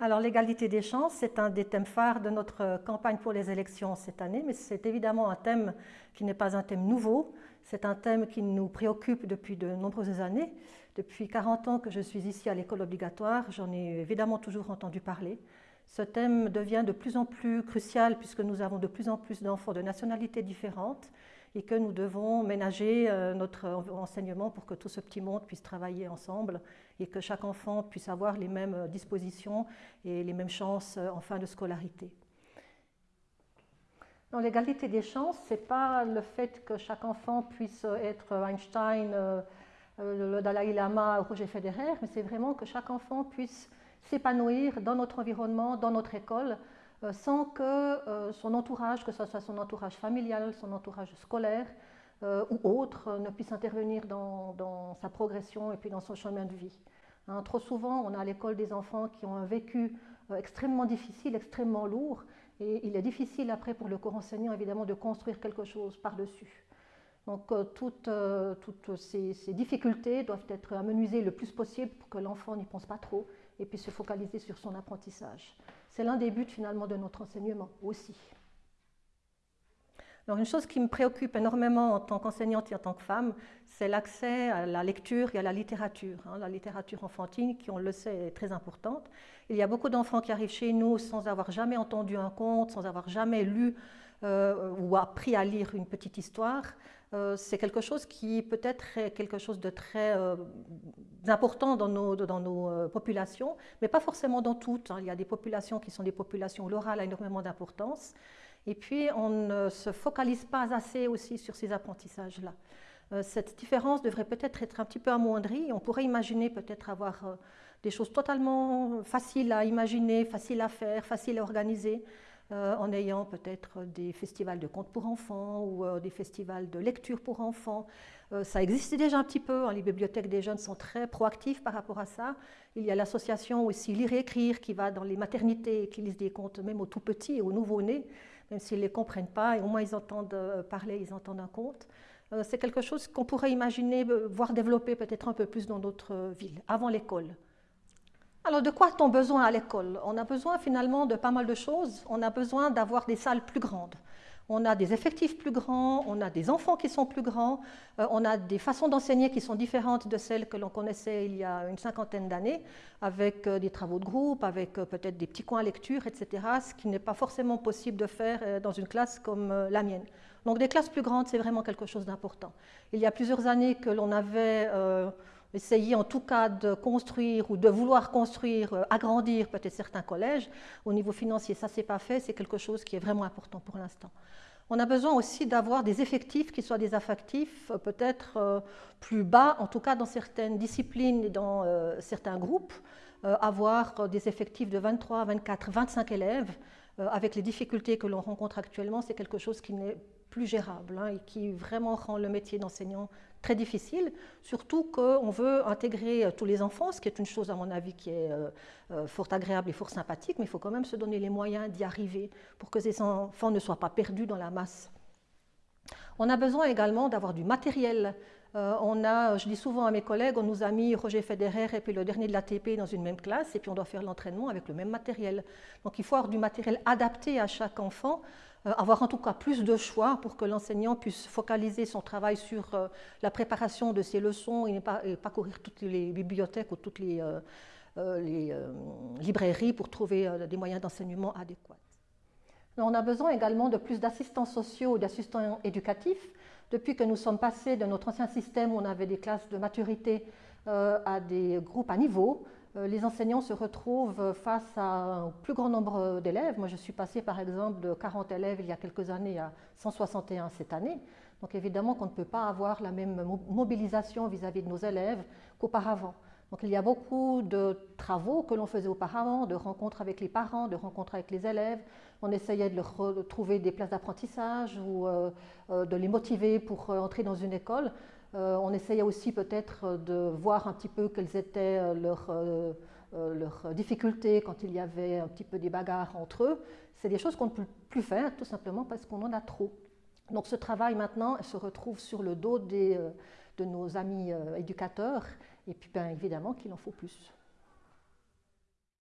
Alors l'égalité des chances, c'est un des thèmes phares de notre campagne pour les élections cette année, mais c'est évidemment un thème qui n'est pas un thème nouveau, c'est un thème qui nous préoccupe depuis de nombreuses années. Depuis 40 ans que je suis ici à l'école obligatoire, j'en ai évidemment toujours entendu parler. Ce thème devient de plus en plus crucial puisque nous avons de plus en plus d'enfants de nationalités différentes et que nous devons ménager euh, notre enseignement pour que tout ce petit monde puisse travailler ensemble et que chaque enfant puisse avoir les mêmes dispositions et les mêmes chances euh, en fin de scolarité. L'égalité des chances, ce n'est pas le fait que chaque enfant puisse être Einstein, euh, le Dalai Lama, Roger Federer, mais c'est vraiment que chaque enfant puisse s'épanouir dans notre environnement, dans notre école, euh, sans que euh, son entourage, que ce soit son entourage familial, son entourage scolaire euh, ou autre, ne puisse intervenir dans, sa progression et puis dans son chemin de vie. Hein, trop souvent, on a à l'école des enfants qui ont un vécu extrêmement difficile, extrêmement lourd, et il est difficile après pour le corps enseignant évidemment de construire quelque chose par-dessus. Donc toutes, toutes ces, ces, difficultés doivent être amenuisées le plus possible pour que l'enfant n'y pense pas trop et puis se focaliser sur son apprentissage. C'est l'un des buts finalement de notre enseignement aussi. Alors une chose qui me préoccupe énormément en tant qu'enseignante et en tant que femme, c'est l'accès à la lecture et à la littérature. Hein. La littérature enfantine, qui on le sait est très importante. Il y a beaucoup d'enfants qui arrivent chez nous sans avoir jamais entendu un conte, sans avoir jamais lu ou appris à lire une petite histoire. Euh, c'est quelque chose qui peut-être est quelque chose de très euh, important dans nos, dans nos euh, populations, mais pas forcément dans toutes. Hein. Il y a des populations qui sont des populations où l'oral a énormément d'importance. Et puis, on ne se focalise pas assez aussi sur ces apprentissages-là. cette différence devrait peut-être être un petit peu amoindrie. On pourrait imaginer peut-être avoir des choses totalement faciles à imaginer, faciles à faire, faciles à organiser. Euh, en ayant peut-être des festivals de contes pour enfants ou euh, des festivals de lecture pour enfants. Euh, ça existait déjà un petit peu, hein. les bibliothèques des jeunes sont très proactives par rapport à ça. Il y a l'association aussi Lire et Écrire qui va dans les maternités et qui lise des contes même aux tout petits et aux nouveau-nés, même s'ils ne les comprennent pas, et au moins ils entendent parler, ils entendent un conte. C'est quelque chose qu'on pourrait imaginer, voir développer peut-être un peu plus dans d'autres villes, avant l'école. Alors, de quoi a-t-on besoin à l'école? On a besoin finalement de pas mal de choses. On a besoin d'avoir des salles plus grandes. On a des effectifs plus grands, on a des enfants qui sont plus grands, euh, on a des façons d'enseigner qui sont différentes de celles que l'on connaissait il y a une cinquantaine d'années, avec euh, des travaux de groupe, avec euh, peut-être des petits coins à lecture, etc., ce qui n'est pas forcément possible de faire dans une classe comme la mienne. Donc des classes plus grandes, c'est vraiment quelque chose d'important. Il y a plusieurs années que l'on avait essayer en tout cas de construire ou de vouloir construire, euh, agrandir peut-être certains collèges. Au niveau financier, ça ne s'est pas fait, c'est quelque chose qui est vraiment important pour l'instant. On a besoin aussi d'avoir des effectifs qui soient des effectifs euh, peut-être euh, plus bas, en tout cas dans certaines disciplines et dans certains groupes, avoir des effectifs de 23, 24, 25 élèves. Avec les difficultés que l'on rencontre actuellement, c'est quelque chose qui n'est plus gérable hein, et qui vraiment rend le métier d'enseignant très difficile, surtout qu'on veut intégrer euh, tous les enfants, ce qui est une chose à mon avis qui est euh, euh, fort agréable et fort sympathique, mais il faut quand même se donner les moyens d'y arriver pour que ces enfants ne soient pas perdus dans la masse. On a besoin également d'avoir du matériel. On a, je dis souvent à mes collègues, on nous a mis Roger Federer et puis le dernier de l'ATP dans une même classe et puis on doit faire l'entraînement avec le même matériel. Donc il faut avoir du matériel adapté à chaque enfant euh, avoir en tout cas plus de choix pour que l'enseignant puisse focaliser son travail sur euh, la préparation de ses leçons et ne pas, courir toutes les bibliothèques ou toutes les, euh, librairies pour trouver des moyens d'enseignement adéquats. On a besoin également de plus d'assistants sociaux d'assistants éducatifs. Depuis que nous sommes passés de notre ancien système où on avait des classes de maturité à des groupes à niveau, euh, les enseignants se retrouvent face à un plus grand nombre d'élèves. Moi, je suis passée par exemple de 40 élèves il y a quelques années à 161 cette année. Donc évidemment qu'on ne peut pas avoir la même mobilisation vis-à-vis de nos élèves qu'auparavant. Donc il y a beaucoup de travaux que l'on faisait auparavant, de rencontres avec les parents, de rencontres avec les élèves. On essayait de leur trouver des places d'apprentissage ou euh, euh, de les motiver pour entrer dans une école. Euh, on essayait aussi peut-être de voir un petit peu quelles étaient euh, euh, leurs, difficultés quand il y avait un petit peu des bagarres entre eux. C'est des choses qu'on ne peut plus faire tout simplement parce qu'on en a trop. Donc ce travail maintenant se retrouve sur le dos de nos amis éducateurs et puis bien évidemment qu'il en faut plus.